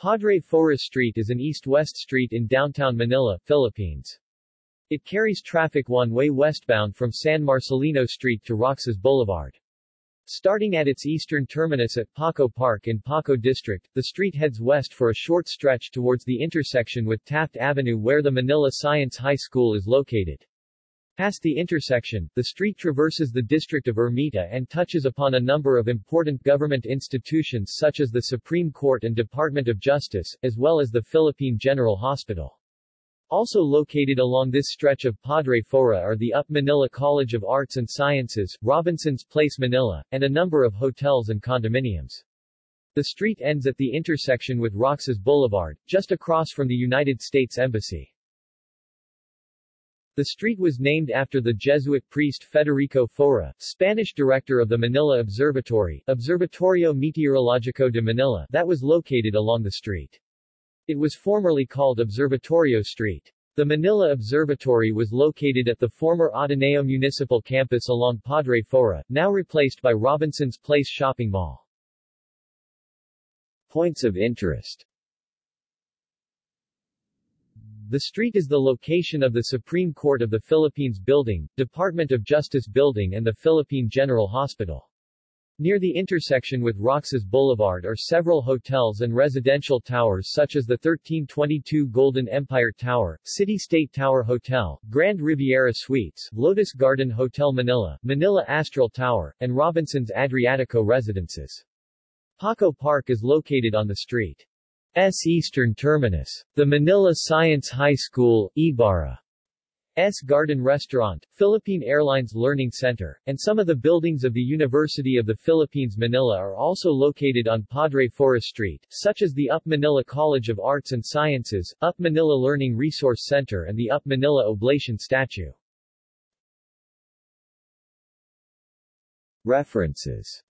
Padre Faura Street is an east-west street in downtown Manila, Philippines. It carries traffic one-way westbound from San Marcelino Street to Roxas Boulevard. Starting at its eastern terminus at Paco Park in Paco District, the street heads west for a short stretch towards the intersection with Taft Avenue where the Manila Science High School is located. Past the intersection, the street traverses the district of Ermita and touches upon a number of important government institutions such as the Supreme Court and Department of Justice, as well as the Philippine General Hospital. Also located along this stretch of Padre Faura are the UP Manila College of Arts and Sciences, Robinson's Place Manila, and a number of hotels and condominiums. The street ends at the intersection with Roxas Boulevard, just across from the United States Embassy. The street was named after the Jesuit priest Federico Faura, Spanish director of the Manila Observatory, Observatorio Meteorológico de Manila, that was located along the street. It was formerly called Observatorio Street. The Manila Observatory was located at the former Ateneo Municipal Campus along Padre Faura, now replaced by Robinson's Place Shopping Mall. Points of interest The street is the location of the Supreme Court of the Philippines Building, Department of Justice Building and the Philippine General Hospital. Near the intersection with Roxas Boulevard are several hotels and residential towers such as the 1322 Golden Empire Tower, City State Tower Hotel, Grand Riviera Suites, Lotus Garden Hotel Manila, Manila Astral Tower, and Robinson's Adriatico Residences. Paco Park is located on the street's eastern terminus. The Manila Science High School, Ibarra, S. Garden Restaurant, Philippine Airlines Learning Center, and some of the buildings of the University of the Philippines Manila are also located on Padre Faura Street, such as the UP Manila College of Arts and Sciences, UP Manila Learning Resource Center and the UP Manila Oblation Statue. References